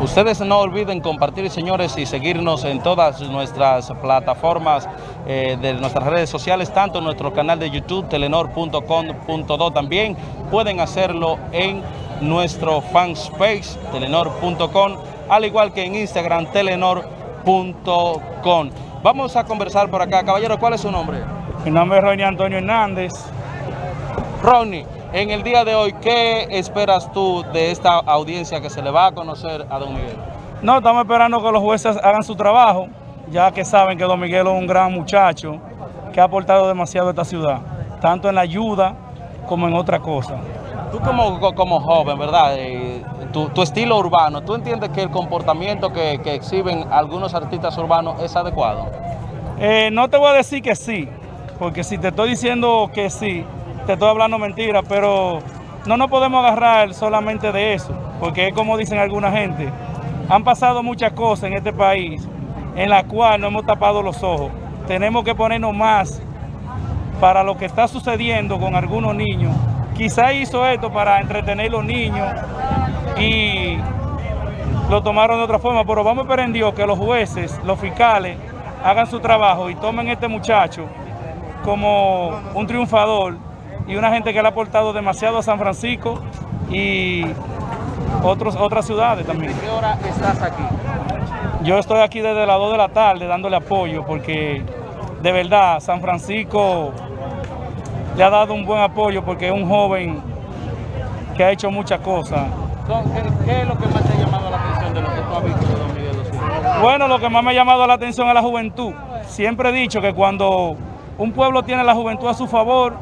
Ustedes no olviden compartir, señores, y seguirnos en todas nuestras plataformas eh, de nuestras redes sociales, tanto en nuestro canal de YouTube, telenor.com.do, también pueden hacerlo en nuestro fanspace, telenor.com, al igual que en Instagram, telenor.com. Vamos a conversar por acá. Caballero, ¿cuál es su nombre? Mi nombre es Ronnie Antonio Hernández. Ronnie, en el día de hoy, ¿qué esperas tú de esta audiencia que se le va a conocer a Don Miguel? No, estamos esperando que los jueces hagan su trabajo, ya que saben que Don Miguel es un gran muchacho que ha aportado demasiado a esta ciudad, tanto en la ayuda como en otra cosa. Tú como, como joven, ¿verdad? Eh, tu, tu, estilo urbano, ¿tú entiendes que el comportamiento que, que exhiben algunos artistas urbanos es adecuado? Eh, no te voy a decir que sí, porque si te estoy diciendo que sí, te estoy hablando mentira, pero no nos podemos agarrar solamente de eso, porque es como dicen alguna gente, han pasado muchas cosas en este país en la cual no hemos tapado los ojos. Tenemos que ponernos más para lo que está sucediendo con algunos niños. Quizá hizo esto para entretener a los niños y lo tomaron de otra forma, pero vamos a esperar en Dios que los jueces, los fiscales, hagan su trabajo y tomen a este muchacho como un triunfador y una gente que le ha aportado demasiado a San Francisco y otros, otras ciudades también. ¿De qué hora estás aquí? Yo estoy aquí desde las 2 de la tarde dándole apoyo porque de verdad San Francisco le ha dado un buen apoyo porque es un joven que ha hecho muchas cosas. ¿Qué, ¿Qué, es lo que más te ha llamado la atención de lo que tú has visto de Don Miguel Osuna? Bueno, lo que más me ha llamado la atención es la juventud. Siempre he dicho que cuando un pueblo tiene la juventud a su favor,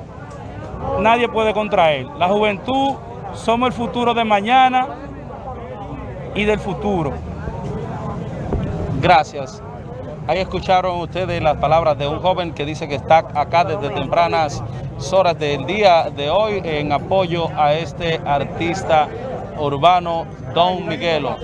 nadie puede contra él. La juventud somos el futuro de mañana y del futuro. Gracias. Ahí escucharon ustedes las palabras de un joven que dice que está acá desde tempranas horas del día de hoy en apoyo a este artista urbano, Don Miguelo.